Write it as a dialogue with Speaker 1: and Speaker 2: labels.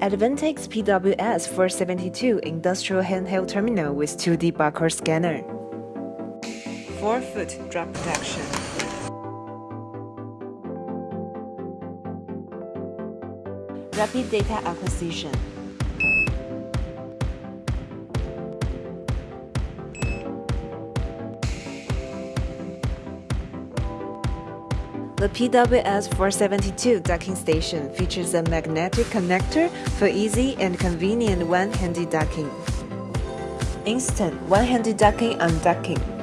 Speaker 1: Advantech PWS 472 Industrial Handheld Terminal with 2D barcode scanner. 4-foot drop protection. Rapid data acquisition. The PWS472 docking station features a magnetic connector for easy and convenient one-handed docking. Instant one-handed docking undocking